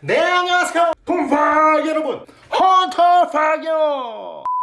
네 안녕하세요. 동파 여러분 헌터파요 자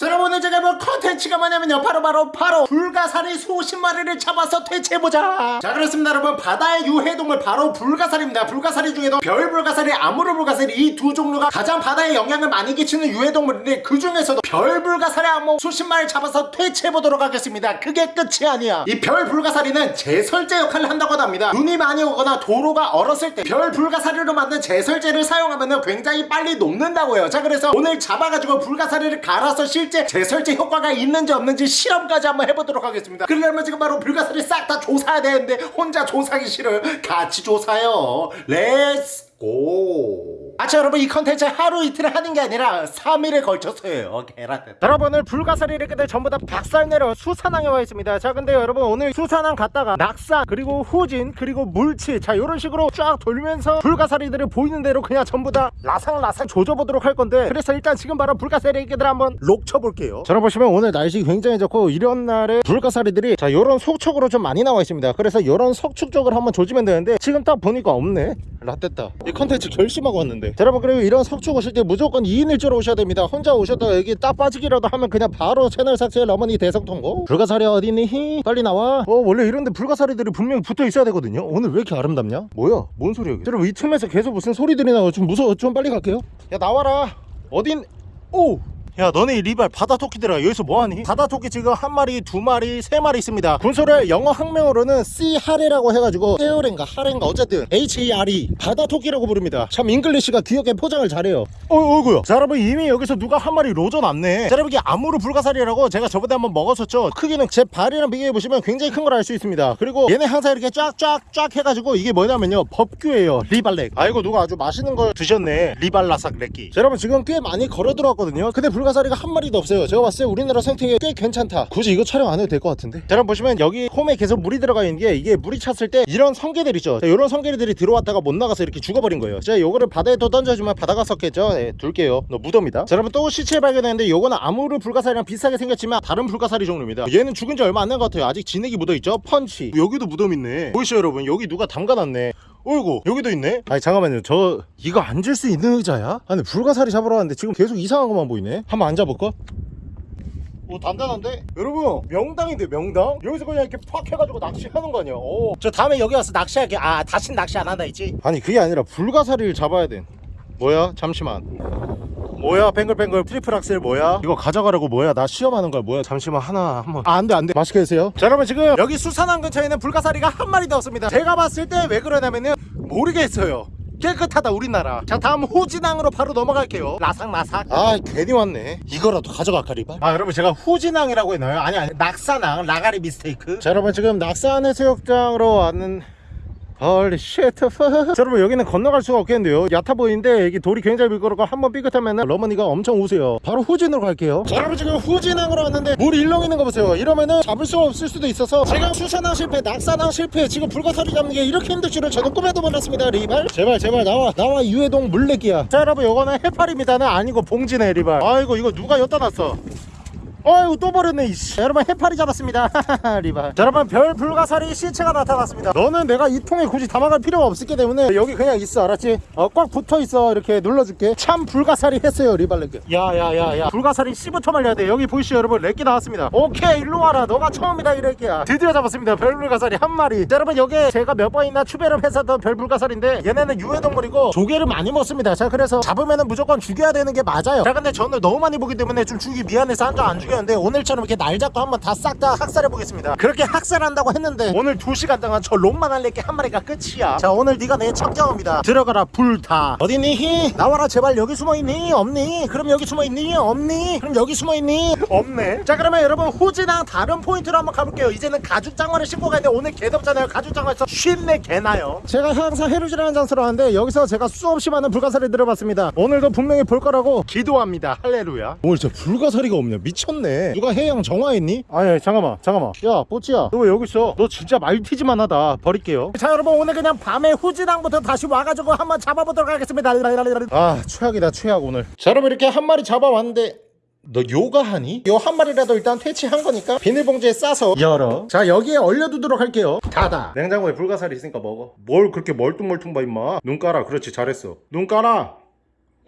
여러분 오늘 제가 볼 컨텐츠가 뭐냐면요. 바로 바로 바로 불가사리 수십 마리를 잡아서 퇴치해보자. 자 그렇습니다 여러분. 바다의 유해동물 바로 불가사리입니다. 불가사리 중에도 별불가사리 아무르불가사리 이 두 종류가 가장 바다에 영향을 많이 끼치는 유해동물인데 그 중에서도 별불가사리 암모 수십 마리 잡아서 퇴치해보도록 하겠습니다. 그게 끝이 아니야. 이 별불가사리는 제설제 역할을 한다고 합니다. 눈이 많이 오거나 도로가 얼었을 때 별불가사리로 만든 제설제를 사용하면 굉장히 빨리 녹는다고요. 자 그래서 오늘 잡아가지고 불가사리를 갈아서 실제 제설제 효과가 있는지 없는지 실험까지 한번 해보도록 하겠습니다. 그러려면 지금 바로 불가사리 싹 다 조사해야 되는데 혼자 조사하기 싫어요. 같이 조사요. 렛츠 고 아차 여러분 이 컨텐츠 하루 이틀 하는 게 아니라 3일에 걸쳐서예요. 계란대 여러분 오늘 불가사리를 그들 전부 다 박살내러 수산항에 와 있습니다. 자 근데 여러분 오늘 수산항 갔다가 낙산 그리고 후진 그리고 물치 자 이런 식으로 쫙 돌면서 불가사리들을 보이는 대로 그냥 전부 다 라상라상 조져보도록 할 건데 그래서 일단 지금 바로 불가사리 애기들 한번 록 쳐볼게요. 자 여러분 보시면 오늘 날씨 굉장히 좋고 이런 날에 불가사리들이 자 요런 속촉으로 좀 많이 나와 있습니다. 그래서 요런 속촉 쪽을 한번 조지면 되는데 지금 딱 보니까 없네 라떼다. 이 컨텐츠 결심하고 왔는데. 자, 여러분 그리고 이런 석축 오실 때 무조건 2인 1조로 오셔야 됩니다. 혼자 오셨다가 여기 딱 빠지기라도 하면 그냥 바로 채널 삭제 러머니 대성통곡. 불가사리 어디니? 빨리 나와. 어 원래 이런데 불가사리들이 분명히 붙어 있어야 되거든요. 오늘 왜 이렇게 아름답냐? 뭐야? 뭔 소리야 이게? 여러분 이 틈에서 계속 무슨 소리들이 나고 좀 무서워. 좀 빨리 갈게요. 야 나와라. 어딘? 오 야 너네 이 리발 바다 토끼들아 여기서 뭐하니? 바다 토끼 지금 한 마리 두 마리 세 마리 있습니다. 군소를 영어 학명으로는 C 하레라고 해가지고 hare런가 하렌가 어쨌든 H-E-R-E 바다 토끼라고 부릅니다. 참 English가 귀엽게 포장을 잘해요. 어 어이구야. 자 여러분 이미 여기서 누가 한 마리 로저 놨네. 자 여러분 이게 아무르 불가사리라고 제가 저번에 한번 먹었었죠? 크기는 제 발이랑 비교해보시면 굉장히 큰 걸 알 수 있습니다. 그리고 얘네 항상 이렇게 쫙쫙쫙 해가지고 이게 뭐냐면요. 법규예요 리발렉. 아이고 누가 아주 맛있는 걸 드셨네. 리발라삭 렉기. 자 여러분 지금 꽤 많이 걸어 들어왔거든요. 근데 불가 사리가 한 마리도 없어요. 제가 봤을 때 우리나라 생태계 꽤 괜찮다. 굳이 이거 촬영 안 해도 될 것 같은데? 자 여러분 보시면 여기 홈에 계속 물이 들어가 있는 게 이게 물이 찼을 때 이런 성게들 있죠. 자, 이런 성게들이 들어왔다가 못 나가서 이렇게 죽어버린 거예요. 자 요거를 바다에 또 던져주면 바다가 썩겠죠? 네, 둘게요. 너 무덤이다. 자 여러분 또 시체 발견했는데 요거는 아무르 불가사리랑 비슷하게 생겼지만 다른 불가사리 종류입니다. 얘는 죽은 지 얼마 안 된 것 같아요. 아직 진액이 묻어있죠? 펀치. 여기도 무덤 있네. 보이시죠 여러분? 여기 누가 담가놨네 어이구 여기도 있네 아니 잠깐만요 저 이거 앉을 수 있는 의자야? 아니 불가사리 잡으러 왔는데 지금 계속 이상한 것만 보이네 한번 앉아볼까? 오 단단한데? 여러분 명당인데 명당? 여기서 그냥 이렇게 팍 해가지고 낚시하는 거 아니야 오. 저 다음에 여기 와서 낚시할게 아 다신 낚시 안 한다 했지? 아니 그게 아니라 불가사리를 잡아야 돼 뭐야? 잠시만. 뭐야? 뱅글뱅글 트리플 악셀 뭐야? 이거 가져가라고 뭐야? 나 시험하는 거야 뭐야? 잠시만 하나 한번. 아 안돼 안돼. 맛있게 드세요. 자 여러분 지금 여기 수산항 근처에는 불가사리가 한 마리도 없습니다. 제가 봤을 때 왜 그러냐면은 모르겠어요. 깨끗하다 우리나라. 자 다음 후진항으로 바로 넘어갈게요. 라삭라삭. 아 괜히 왔네. 이거라도 가져갈까 리발? 아 여러분 제가 후진항이라고 했나요? 아니 아니 낙산항 라가리 mistake. 자 여러분 지금 낙산 해수욕장으로 왔는 holy shit 자, 여러분 여기는 건너갈 수가 없겠는데요. 얕아 보이는데 여기 돌이 굉장히 미끄럽고 한번 삐끗하면 러머니가 엄청 우세요. 바로 후진으로 갈게요. 자 여러분 지금 후진항으로 왔는데 물이 일렁이는 거 보세요. 이러면은 잡을 수 없을 수도 있어서 제가 수산항 실패 낙산항 실패 지금 불가사리 잡는 게 이렇게 힘들 줄은 저는 꿈에도 몰랐습니다. 리발. 제발 제발 나와 나와 유해동물 레기야. 자 여러분 요거는 해파리입니다는 아니고 봉지네 리발. 아이고 이거 누가 엿다 놨어 어이구 또 버렸네 이씨. 자, 여러분 해파리 잡았습니다. 리발. 자, 여러분 별 불가사리 시체가 나타났습니다. 너는 내가 이 통에 굳이 담아갈 필요가 없기 때문에 여기 그냥 있어 알았지? 어, 꽉 붙어있어 이렇게 눌러줄게. 참 불가사리 했어요 리발레크 야야야야. 불가사리 씨부터 말려야 돼. 여기 보이시죠 여러분? 렉기 나왔습니다. 오케이 일로 와라. 너가 처음이다 이 렉기야. 드디어 잡았습니다 별 불가사리 한 마리. 자, 여러분 여기 제가 몇 번이나 추배를 했었던 별 불가사리인데 얘네는 유해동물이고 조개를 많이 먹습니다. 자 그래서 잡으면은 무조건 죽여야 되는 게 맞아요. 자 근데 저는 너무 많이 보기 때문에 좀 죽이기 미안해서 항상 안 죽였는데 오늘처럼 이렇게 날 잡고 한번 다 싹 다 학살해 보겠습니다. 그렇게 학살한다고 했는데 오늘 2시간 동안 저 롱만한 래기 한 마리가 끝이야. 자 오늘 네가 내 척정입니다. 들어가라 불타 어디니? 나와라 제발. 여기 숨어있니? 없니? 그럼 여기 숨어있니? 없니? 그럼 여기 숨어있니? 없네. 자 그러면 여러분 후지랑 다른 포인트로 한번 가볼게요. 이제는 가죽장화를 신고 가는데 오늘 개 덥잖아요. 가죽장화에서 쉰내 개나요? 제가 항상 해루지라는 장소로 하는데 여기서 제가 수없이 많은 불가사리 들어봤습니다. 오늘도 분명히 볼 거라고 기도합니다. 할렐루야. 오늘 저 불가사리가 없네 미쳤 네. 누가 해양 정화했니? 아니 잠깐만 잠깐만. 야 뽀찌야. 너 왜 여기 있어? 너 진짜 말티즈만 하다. 버릴게요. 자 여러분 오늘 그냥 밤에 후지랑부터 다시 와가지고 한번 잡아보도록 하겠습니다. 아 최악이다 최악 오늘. 자 여러분 이렇게 한 마리 잡아왔는데 너 요가하니? 요 한 마리라도 일단 퇴치한 거니까 비닐봉지에 싸서. 열어. 자 여기에 얼려두도록 할게요. 닫아. 냉장고에 불가사리 있으니까 먹어. 뭘 그렇게 멀뚱멀뚱 봐 임마. 눈 깔아. 그렇지 잘했어. 눈 깔아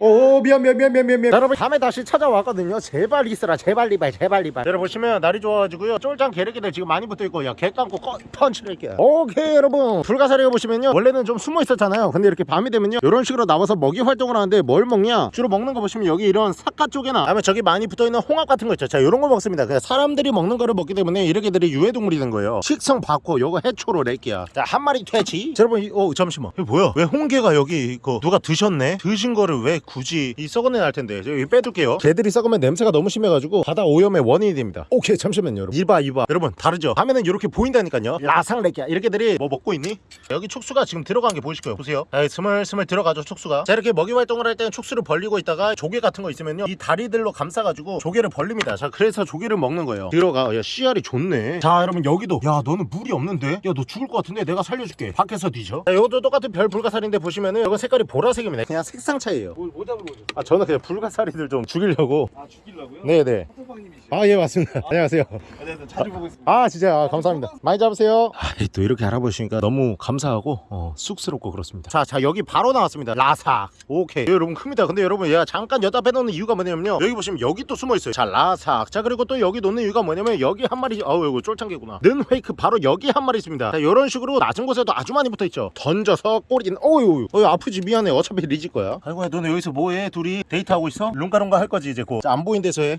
오 미안 미안 미안 미안 미안 미안. 여러분 다음에 다시 찾아왔거든요. 제발 있어라 제발 리발 제발 리발 여러분 보시면 날이 좋아가지고요. 쫄장게 래기들 지금 많이 붙어있고 야개 감고 꺼, 펀치를 할게요 오케이 여러분. 불가사리가 보시면요. 원래는 좀 숨어 있었잖아요. 근데 이렇게 밤이 되면요. 이런 식으로 나와서 먹이 활동을 하는데 뭘 먹냐? 주로 먹는 거 보시면 여기 이런 삿갓조개나 아니면 저기 많이 붙어있는 홍합 같은 거 있죠. 자 이런 거 먹습니다. 그냥 사람들이 먹는 거를 먹기 때문에 이 렉기들이 유해동물이 된 거예요. 식성 받고 요거 해초로 낼게요 자한 마리 퇴치. 자, 여러분 이, 어 잠시만. 이거 뭐야? 왜 홍게가 여기 이거 누가 드셨네? 드신 거를 왜 굳이 이 썩은 애날 텐데. 여기 빼둘게요. 개들이 썩으면 냄새가 너무 심해가지고 바다 오염의 원인이 됩니다. 오케이 잠시만요 여러분. 이봐 이봐. 여러분 다르죠? 화면은 이렇게 보인다니까요. 라상레기야. 이렇게들이 뭐 먹고 있니? 여기 축수가 지금 들어간 게 보이실 거예요. 보세요. 자, 스물스물 들어가죠 축수가. 자 이렇게 먹이 활동을 할 때는 축수를 벌리고 있다가 조개 같은 거 있으면요. 이 다리들로 감싸가지고 조개를 벌립니다. 자 그래서 조개를 먹는 거예요. 들어가. 야 씨알이 좋네. 자 여러분 여기도. 야 너는 물이 없는데? 야 너 죽을 것 같은데? 내가 살려줄게. 밖에서 뒤져. 자 이것도 똑같은 별 불가사리인데 보시면은 이건 색깔이 보라색입니다. 그냥 색상 차이예요. 뭐, 뭐 잡으러 오셨어요? 아 저는 그냥 불가사리들 좀 죽이려고. 아 죽이려고요? 네네. 호빵님이시죠? 아예 맞습니다. 안녕하세요. 안녕하세요 자주 보고 있습니다. 아 진짜 아, 감사합니다. 많이 잡으세요. 아, 또 이렇게 알아보시니까 너무 감사하고 어, 쑥스럽고 그렇습니다. 자, 자 여기 바로 나왔습니다. 라삭. 오케이. 예, 여러분 큽니다. 근데 여러분 얘가 잠깐 여기다 빼놓는 이유가 뭐냐면요. 여기 보시면 여기 또 숨어있어요. 자 라삭. 자 그리고 또 여기 놓는 이유가 뭐냐면 여기 한 마리 어우 이거 쫄창개구나. 는 페이크 바로 여기 한 마리 있습니다. 자 이런 식으로 낮은 곳에도 아주 많이 붙어있죠. 던져서 꼬리는 어유 어유 아프지 미안해. 어차피 리질 거야. 아이고 너네 여기서 뭐해? 둘이 데이트하고 있어? lun가lun가 할 거지 이제 곧안 보인 데서 해.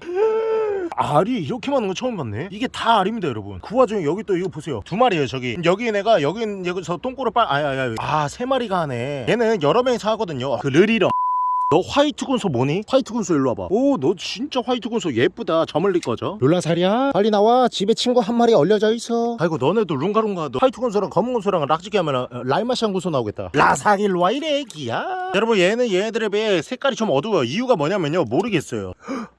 알이 이렇게 많은 거 처음 봤네. 이게 다 알입니다 여러분. 그 와중에 여기 또 이거 보세요. 두 마리예요 저기. 여기 내가 여기 여기서 똥꼬를 빨 아야야 아세 마리가 하네. 얘는 여러 명이서 하거든요. 그 르리렁 너 화이트 군소 뭐니? 화이트 군소 일로 와봐. 오 너 진짜 화이트 군소 예쁘다. 저 멀리 꺼져 룰라살이야 빨리 나와. 집에 친구 한 마리 얼려져 있어. 아이고 너네도 룽가룽가. 너 화이트 군소랑 검은 군소랑 락지게 하면 어, 라이마시안 군소 나오겠다. 라삭 일로 와 이래 기야. 여러분 얘는 얘네들에 비해 색깔이 좀 어두워요. 이유가 뭐냐면요 모르겠어요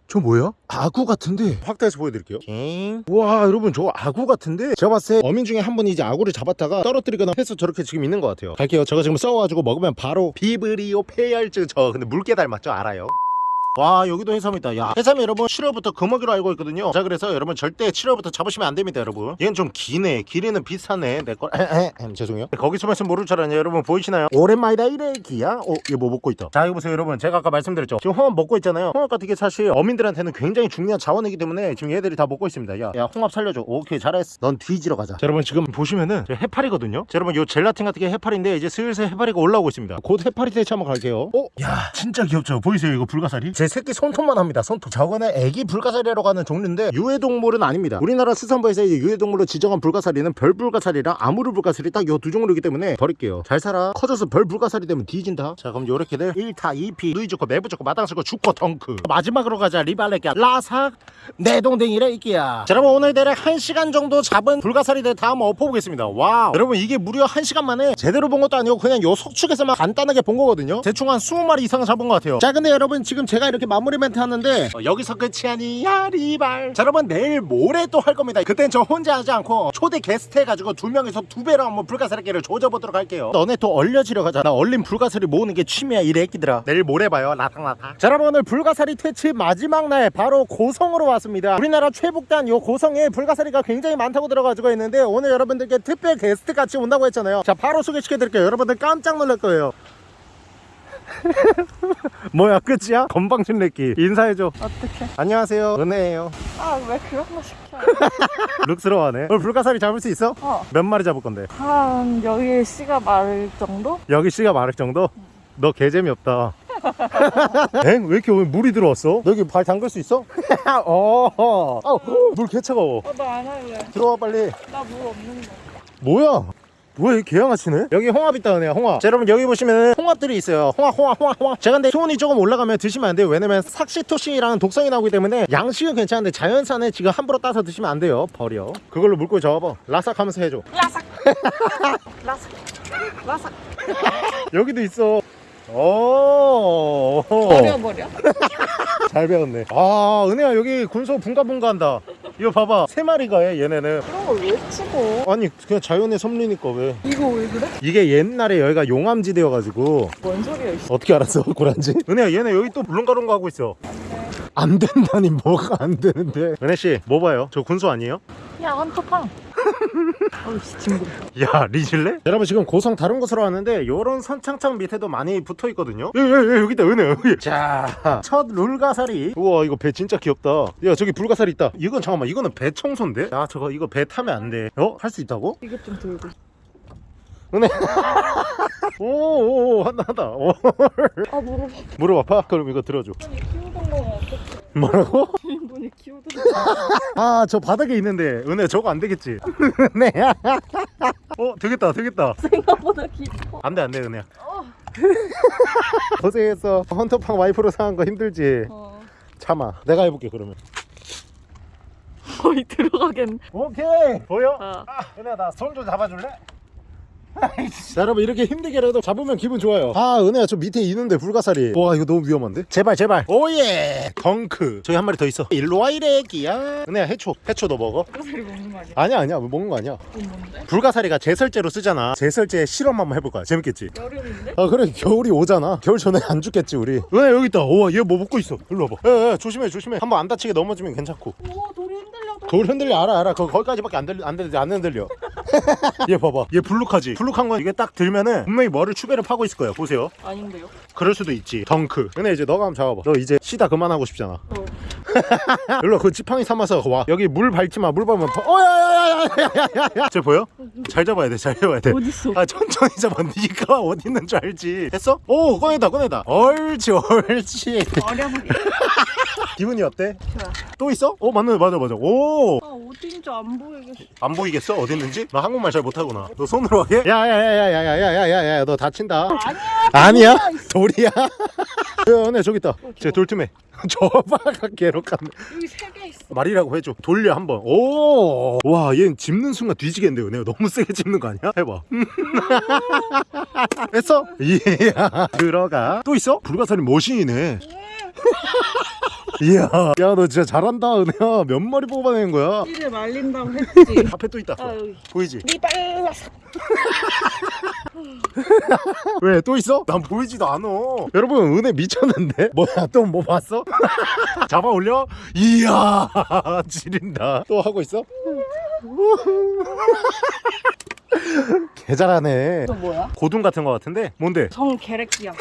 저 뭐야? 아구 같은데. 확대해서 보여드릴게요. 와 여러분 저 아구 같은데. 제가 봤을 때 어민 중에 한 분이 이제 아구를 잡았다가 떨어뜨리거나 해서 저렇게 지금 있는 것 같아요. 갈게요. 저거 지금 써가지고 먹으면 바로 비브리오 폐혈증 저 근데 물개 닮았죠? 알아요 와 여기도 해삼이다. 야 해삼이 여러분 7월부터 금어기로 알고 있거든요. 자 그래서 여러분 절대 7월부터 잡으시면 안 됩니다 여러분. 얘는 좀 기네. 길이는 비슷하네. 내거 죄송해요. 거기 숨어있으면 모를 줄 알았냐 여러분 보이시나요? 오랜만이다 이래 기야. 어 얘 뭐 먹고 있다. 자 이거 보세요 여러분. 제가 아까 말씀드렸죠. 지금 홍합 먹고 있잖아요. 홍합 같은 게 사실 어민들한테는 굉장히 중요한 자원이기 때문에 지금 얘들이 다 먹고 있습니다. 야, 야 홍합 살려줘. 오케이 잘했어. 넌 뒤지러 가자. 자, 여러분 지금 보시면은 저 해파리거든요. 자, 여러분 요 젤라틴 같은 게 해파리인데 이제 슬슬 해파리가 올라오고 있습니다. 곧 해파리 대체 한번 갈게요. 어? 야 진짜 귀엽죠? 보이세요? 이거 불가사리 제 새끼 손톱만 합니다 손톱. 저거는 애기 불가사리라고 하는 종류인데 유해동물은 아닙니다. 우리나라 수산부에서 유해동물로 지정한 불가사리는 별불가사리랑 아무르 불가사리 딱 요 두 종류이기 때문에 버릴게요. 잘 살아. 커져서 별불가사리 되면 뒤진다. 자 그럼 요렇게들 1타 2피 누이 좋고 매부 좋고 마당 쓸고 돈 줍고 덩크. 마지막으로 가자. 리발레기야 라삭 내동댕이 이 래기야. 자 여러분 오늘 대략 1시간 정도 잡은 불가사리들 다 한번 엎어보겠습니다. Wow. 여러분 이게 무려 1시간 만에 제대로 본 것도 아니고 그냥 요 석축에서만 간단하게 본 거거든요. 대충 한 20마리 이상 잡은 것 같아요. 자 근데 여러분 지금 제가 이렇게 마무리 멘트 하는데 어, 여기서 끝이 아니야 리발. 자 여러분 내일 모레 또 할 겁니다. 그땐 저 혼자 하지 않고 초대 게스트 해가지고 두 명이서 두 배로 한번 불가사리끼를 조져보도록 할게요. 너네 또 얼려지려 가자 나 얼린 불가사리 모으는 게 취미야 이 래 끼들아. 내일 모레 봐요 라탕라탕 자 여러분 오늘 불가사리 퇴치 마지막 날 바로 고성으로 왔습니다. 우리나라 최북단 요 고성에 불가사리가 굉장히 많다고 들어가지고 있는데 오늘 여러분들께 특별 게스트 같이 온다고 했잖아요. 자 바로 소개시켜 드릴게요. 여러분들 깜짝 놀랄 거예요 뭐야 끝이야? 건방진 래끼 인사해줘 어떡해. 안녕하세요 은혜예요 아, 왜 그런 거 시켜? 룩스러워하네 오늘 불가사리 잡을 수 있어? 어. 몇 마리 잡을 건데? 한 여기 씨가 마를 정도? 여기 씨가 마를 정도? 너 개재미없다 엥? 왜 이렇게 오늘 물이 들어왔어? 너 여기 발 담글 수 있어? 어, 아우, 물 개차가워 어, 나안 할래. 들어와 빨리 나 물 없는데. 뭐야? 뭐야 이 개양아치네? 여기 홍합 있다 은혜야 홍합. 자 여러분 여기 보시면 홍합들이 있어요. 홍합 홍합 홍합 홍합. 제가 근데 수온이 조금 올라가면 드시면 안 돼요. 왜냐면 삭시토신이라는 독성이 나오기 때문에 양식은 괜찮은데 자연산에 지금 함부로 따서 드시면 안 돼요. 버려. 그걸로 물고기 잡아봐. 라삭 하면서 해줘. 라삭. 라삭. 라삭. 여기도 있어. 오. 버려 버려. 잘 배웠네. 아 은혜야 여기 군소 분가분가 한다 이거 봐봐 세 마리가 해 얘네는 그런 걸왜 치고? 아니 그냥 자연의 섭리니까 왜 이거 왜 그래? 이게 옛날에 여기가 용암지대여가지고 뭔 소리야, 이씨. 어떻게 알았어 고란지? 은혜야 얘네 여기 또 물렁가lun가 하고 있어 안 된다니 뭐가 안 되는데 은혜씨 뭐 봐요? 저 군소 아니에요? 야 한터팡. 징그러. 야 리질래? 여러분 지금 고성 다른 곳으로 왔는데 요런 선창창 밑에도 많이 붙어 있거든요 여기 여기 여기 있다 은혜 여기 자첫 룰가사리 우와 이거 배 진짜 귀엽다 야 저기 불가사리 있다 이건 잠깐만 이거는 배 청소인데? 야 저거 이거 배 타면 안돼 어? 할 수 있다고? 이것 좀 들고. 은혜 오오 한다 한다 오. 아 무릎. 무릎 아파? 그럼 이거 들어줘 분이 키우던 거 어떡 뭐라고? 분이 키우던 거. 아 저 바닥에 있는데 은혜 저거 안 되겠지? 은혜 어 되겠다 되겠다 생각보다 깊어. 안돼 안돼 은혜야 어. 고생했어 헌터퐝 와이프로 사는 거 힘들지 어. 참아 내가 해볼게 그러면 거의 들어가겠네. 오케이 보여? 어. 아 은혜야 나 손 좀 잡아줄래? 자 여러분 이렇게 힘들게라도 잡으면 기분 좋아요. 아 은혜야 저 밑에 있는데 불가사리. 와 이거 너무 위험한데? 제발 제발. Oh yeah. 덩크. 저기 한 마리 더 있어. 일로와 이 래기야. 은혜야 해초. 해초 너 먹어? 불가사리 먹는 거 아니야? 아니야 아니야. 먹는 거 아니야. 뭔데? 불가사리가 제설제로 쓰잖아. 제설제 실험 한번 해볼 거야 재밌겠지? 여름인데? 아 그래 겨울이 오잖아. 겨울 전에 안 죽겠지 우리. 은혜 여기 있다. 우와 얘 뭐 먹고 있어? 일로 와봐. 에, 에, 조심해 조심해. 한번 안 다치게 넘어지면 괜찮고. 오 돌이 흔들려도. 돌 흔들려 알아 알아. 거, 거기까지밖에 안 들려 안 들려 안 흔들려 얘 봐봐. 얘 블룩하지? 블룩한 건 이게 딱 들면은 분명히 뭐를 추배를 파고 있을 거야 보세요. 아닌데요? 그럴 수도 있지. 덩크. 근데 이제 너가 한번 잡아봐. 너 이제 쉬다 그만하고 싶잖아. 어. 일로 와, 그 지팡이 삼아서 와 여기 물 밟지 마물 밟으면 파... 어야야야야야야야야 쟤 보여? 잘 잡아야 돼 잘 잡아야 돼 어딨어? 아 천천히 잡아 네가 어디 있는 줄 알지 했어? 오 꺼내다 꺼내다 옳지 옳지 어려보게. 기분이 어때? 좋아. 또 있어? 어 맞네 맞아 맞아 오안 아 어딘지 안 보이겠어. 보이겠어 어디 있는지? 나 한국말 잘 못하구나 너 손으로 하게? 야야야야야야야야야 너 다친다 아니야. 아니야 돌이야 야, 네 저기 있다. 쟤 돌틈에. 저봐가 괴롭감. 여기 세 개 있어. 말이라고 해줘. 돌려 한번. 오 와 얘는 짚는 순간 뒤지겠는데 은혜가 너무 세게 짚는 거 아니야? 해봐. 했어? 이야 들어가. 또 있어? 불가사리 머신이네 이야 야 너 진짜 잘한다 은혜야 몇 마리 뽑아내는 거야 이를 말린다고 했지. 앞에 또 있다 아 여기. 보이지? 니 빨라서. 왜또 있어? 난 보이지도 않아 여러분 은혜 미쳤는데? 뭐야 또 뭐 봤어? 잡아 올려? 이야 지린다 또 하고 있어? 개 잘하네 또 뭐야? 고둥 같은 거 같은데 뭔데? 성 계렉기야.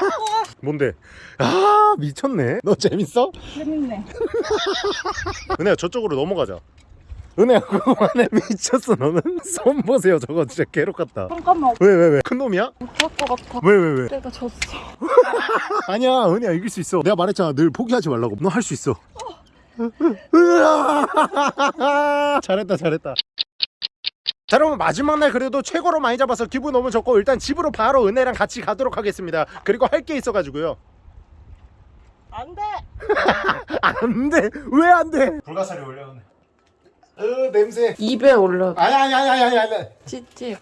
뭔데? 아 미쳤네 너 재밌어? 재밌네. 은혜야 저쪽으로 넘어가자 은혜야 그거만해 미쳤어 너는 손 보세요 저거 진짜 괴롭 같다 잠깐만 왜왜 왜? 큰 놈이야? 못할 것 같아. 왜 왜 왜? 내가 졌어. 아니야 은혜야 이길 수 있어 내가 말했잖아 늘 포기하지 말라고 너 할 수 있어 으아! 잘했다 잘했다 자 여러분 마지막 날 그래도 최고로 많이 잡아서 기분 너무 좋고 일단 집으로 바로 은혜랑 같이 가도록 하겠습니다. 그리고 할 게 있어가지고요. 안 돼. 안돼? 왜 안돼? 불가사리 올려오네. 으 냄새. 입에 올려. 아니 아니 아니 아니 아니 찌찌.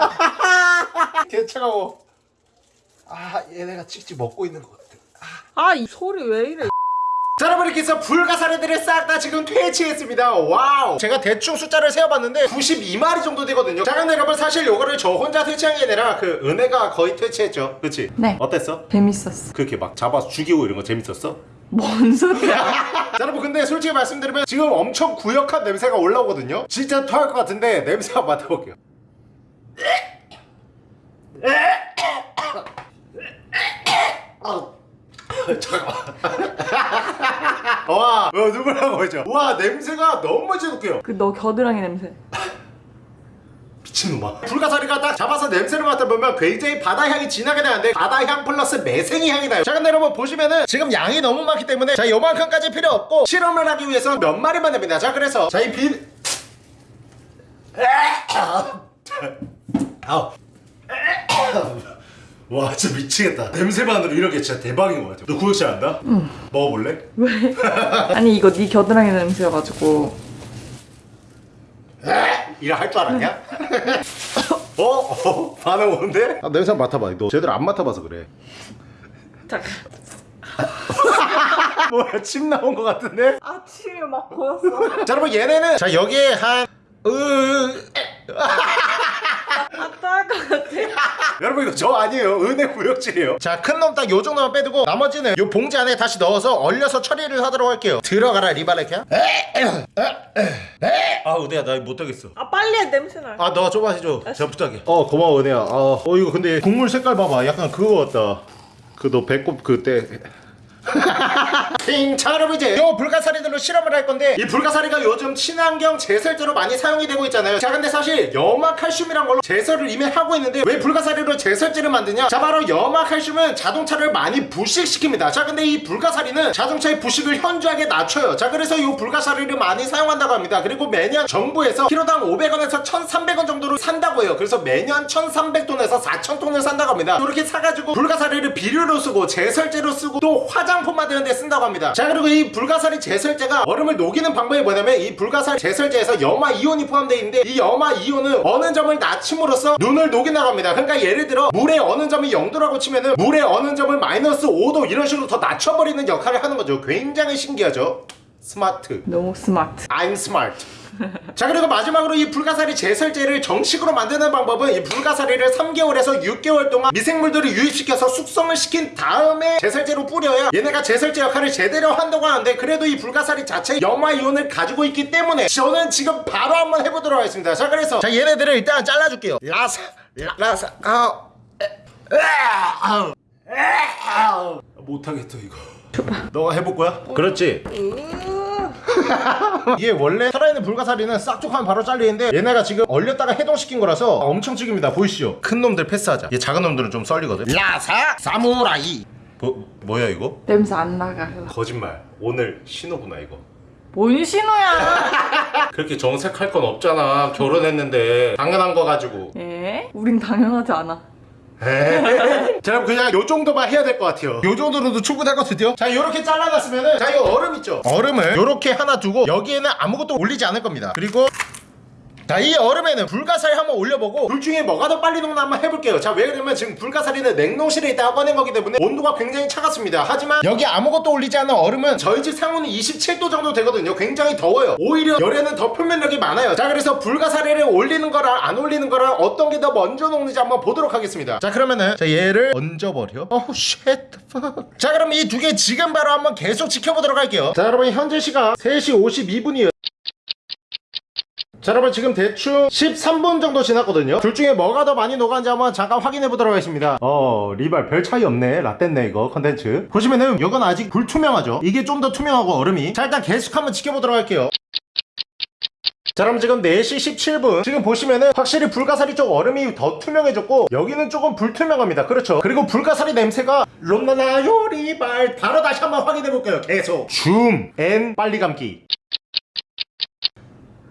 개 차가워. 아 얘네가 찍찍 먹고 있는 것 같아. 아 이 소리 왜 이래? 자 여러분 이렇게 해서 불가사리들을 싹 다 지금 퇴치했습니다 와우 제가 대충 숫자를 세어봤는데 92마리 정도 되거든요 자 근데 여러분 사실 요거를 저 혼자 퇴치한 게 아니라 그 은혜가 거의 퇴치했죠 그치? 네. 어땠어? 재밌었어. 그렇게 막 잡아서 죽이고 이런 거 재밌었어? 뭔 소리야? 자 여러분 근데 솔직히 말씀드리면 지금 엄청 구역한 냄새가 올라오거든요 진짜 토할 것 같은데 냄새 한번 맡아볼게요 아우. 잠깐만. 와 어, 누구라고 하죠? 와 냄새가 너무 지독해요. 그 너 겨드랑이 냄새. 미친놈아. 불가사리가 딱 잡아서 냄새를 맡아보면 굉장히 바다 향이 진하게 나는데 바다 향 플러스 매생이 향이 나요. 자 근데 여러분 보시면은 지금 양이 너무 많기 때문에 자 요만큼까지 필요 없고 실험을 하기 위해서 몇 마리만 됩니다. 자 그래서 자이 빈 아우 와 진짜 미치겠다 냄새만으로 이렇게 진짜 대박인 것 같아 너 구역질 안다? 응 먹어볼래? 아니 이거 네 겨드랑이 냄새여가지고. 이라 할 줄 알았냐? 어? 어? 반응 오는데? 아, 냄새 한번 맡아봐 너 제대로 안 맡아봐서 그래 잠깐. 뭐야 침 나온 것 같은데? 아침에 막 보였어. 자 여러분 얘네는 자 여기에 한 으... 아따할 것 같아. 여러분 이거 저 아니에요. 은행 무역질이에요. 자 큰 놈 딱 요 정도만 빼두고 나머지는 요 봉지 안에 다시 넣어서 얼려서 처리를 하도록 할게요. 들어가라 리바레키야. 아 은혜야 나 못하겠어. 아 빨리 해 냄새나. 아 너좀 해줘 제가 부탁해. 어 고마워 은혜야. 어, 어 이거 근데 국물 색깔 봐봐. 약간 그거 같다. 그 너 배꼽 그때 띵! 자 여러분 이제 요 불가사리들로 실험을 할 건데 이 불가사리가 요즘 친환경 제설제로 많이 사용이 되고 있잖아요. 자 근데 사실 염화칼슘이란 걸로 제설을 이미 하고 있는데 왜 불가사리로 제설제를 만드냐? 자 바로 염화칼슘은 자동차를 많이 부식시킵니다. 자 근데 이 불가사리는 자동차의 부식을 현저하게 낮춰요. 자 그래서 이 불가사리를 많이 사용한다고 합니다. 그리고 매년 정부에서 키로당 500원에서 1300원 정도로 산다고 해요. 그래서 매년 1300톤에서 4000톤을 산다고 합니다. 이렇게 사가지고 불가사리를 비료로 쓰고 제설제로 쓰고 또 화장 품 만드는 데 쓴다고 합니다. 자 그리고 이 불가사리 제설제가 얼음을 녹이는 방법이 뭐냐면 이 불가사리 제설제에서 염화 이온이 포함되어 있는데 이 염화 이온은 어느 점을 낮춤으로써 눈을 녹인다고 합니다. 그러니까 예를 들어 물의 어느 점이 0도라고 치면은 물의 어느 점을 마이너스 5도 이런 식으로 더 낮춰버리는 역할을 하는 거죠. 굉장히 신기하죠? 스마트. 너무 smart. I'm smart. 자 그리고 마지막으로 이 불가사리 제설제를 정식으로 만드는 방법은 이 불가사리를 3개월에서 6개월 동안 미생물들을 유입시켜서 숙성을 시킨 다음에 제설제로 뿌려야 얘네가 제설제 역할을 제대로 한다고 하는데 그래도 이 불가사리 자체 염화이온을 가지고 있기 때문에 저는 지금 바로 한번 해보도록 하겠습니다. 자 그래서 자 얘네들을 일단 잘라줄게요. 라사 라사 아우 에, 에, 아우 못하겠어 이거. 너가 해볼 거야? 그렇지 이게 원래 살아있는 불가사리는 싹둑하면 바로 잘리는데 얘네가 지금 얼렸다가 해동시킨 거라서 엄청 찌깁니다. 보이시죠? 큰 놈들 패스하자. 얘 작은 놈들은 좀 썰리거든. 라사 사무라이. 뭐, 뭐야 이거? 냄새 안 나가 거짓말. 오늘 신호구나 이거. 뭔 신호야? 그렇게 정색할 건 없잖아. 결혼했는데 당연한 거 가지고. 에? 우린 당연하지 않아. 자 그럼 그냥 요 정도만 해야 될 것 같아요. 요 정도로도 충분할 것 같아요? 자 요렇게 잘라놨으면은 자 이거 얼음 있죠? 얼음을 요렇게 하나 두고 여기에는 아무것도 올리지 않을 겁니다. 그리고 자이 얼음에는 불가사리 한번 올려보고 둘 중에 뭐가 더 빨리 녹나 한번 해볼게요. 자 왜 그러면 지금 불가사리는 냉동실에 있다가 꺼낸 거기 때문에 온도가 굉장히 차갑습니다. 하지만 여기 아무것도 올리지 않은 얼음은 저희 집 상온이 27도 정도 되거든요. 굉장히 더워요. 오히려 열에는 더 표면력이 많아요. 자 그래서 불가사리를 올리는 거랑 안 올리는 거랑 어떤 게 더 먼저 녹는지 한번 보도록 하겠습니다. 자 그러면은 자 얘를 얹어버려. 어우 쉣자 그럼 이 두 개 지금 바로 한번 계속 지켜보도록 할게요. 자 여러분 현재 시각 3시 52분이에요 자 여러분 지금 대충 13분 정도 지났거든요. 둘 중에 뭐가 더 많이 녹았는지 한번 잠깐 확인해 보도록 하겠습니다. 어 리발 별 차이 없네. 라떼네 이거 컨텐츠. 보시면은 이건 아직 불투명하죠. 이게 좀 더 투명하고 얼음이. 자 일단 계속 한번 지켜보도록 할게요. 자 그럼 지금 4시 17분. 지금 보시면은 확실히 불가사리 쪽 얼음이 더 투명해졌고 여기는 조금 불투명합니다. 그렇죠? 그리고 불가사리 냄새가 롬나나요? 리발. 바로 다시 한번 확인해 볼게요. 계속. Zoom and 빨리 감기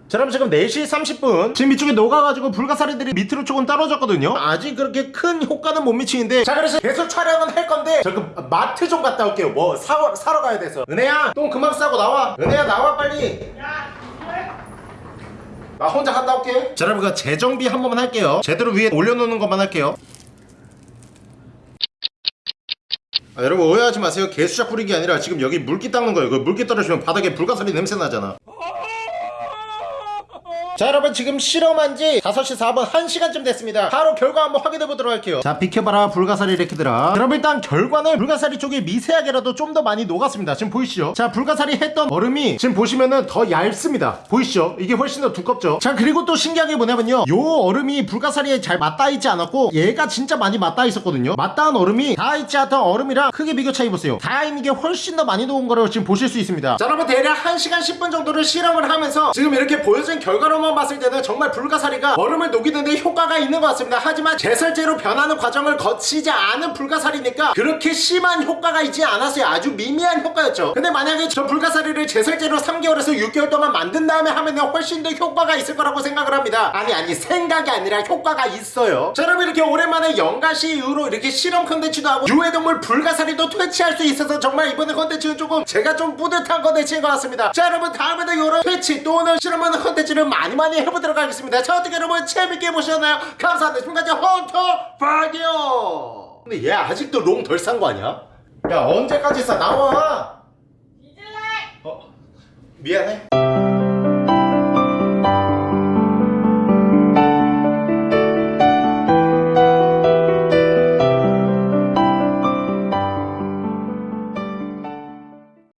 자 그럼 지금 4시 30분. 지금 이쪽에 녹아가지고 불가사리들이 밑으로 조금 떨어졌거든요. 아직 그렇게 큰 효과는 못 미치는데. 자 그래서 계속 촬영은 할 건데. 저그 마트 좀 갔다 올게요. 뭐 사, 사러 가야 돼서. 은혜야 똥 그만 싸고 나와. 은혜야 나와 빨리. 나 혼자 갔다 올게. 자 여러분 그 재정비 한 번만 할게요. 제대로 위에 올려놓는 것만 할게요. 아, 여러분 오해하지 마세요. 개수작 뿌리기 아니라 지금 여기 물기 닦는 거예요. 그 물기 떨어지면 바닥에 불가사리 냄새 나잖아 자 여러분 지금 실험한 지 5시 4분 1시간쯤 됐습니다. 바로 결과 한번 확인해 보도록 할게요. 자 비켜봐라 불가사리 레키들아 그럼 일단 결과는 불가사리 쪽이 미세하게라도 좀 더 많이 녹았습니다. 지금 보이시죠? 자 불가사리 했던 얼음이 지금 보시면은 더 얇습니다. 보이시죠? 이게 훨씬 더 두껍죠? 자 그리고 또 신기한 게 뭐냐면요. 요 얼음이 불가사리에 잘 맞닿아 있지 않았고 얘가 진짜 많이 맞닿아 있었거든요. 맞닿은 얼음이 닿아 있지 않던 얼음이랑 크게 비교 차이 보세요. 닿아 있는 게 훨씬 더 많이 녹은 거를 지금 보실 수 있습니다. 자 여러분 대략 1시간 10분 정도를 실험을 하면서 지금 이렇게 보여진 결과로만 봤을 때는 정말 불가사리가 얼음을 녹이는데 효과가 있는 것 같습니다. 하지만 제설제로 변하는 과정을 거치지 않은 불가사리니까 그렇게 심한 효과가 있지 않았어요. 아주 미미한 효과였죠. 근데 만약에 저 불가사리를 제설제로 3개월에서 6개월 동안 만든 다음에 하면 훨씬 더 효과가 있을 거라고 생각을 합니다. 아니 아니 생각이 아니라 효과가 있어요. 자 여러분 이렇게 오랜만에 연가시 이후로 이렇게 실험 컨텐츠도 하고 유해동물 불가사리도 퇴치할 수 있어서 정말 이번에 컨텐츠는 조금 제가 좀 뿌듯한 컨텐츠인 것 같습니다. 자 여러분 다음에도 이런 퇴치 또는 실험하는 컨텐츠를 많이 많이 해보도록 하겠습니다. 자 어떻게 여러분 재밌게 보셨나요? 감사합니다. 지금까지 헌터 파디오 근데 얘 아직도 롱덜싼거 아니야? 야 언제까지 싸? 나와. 어? 미안해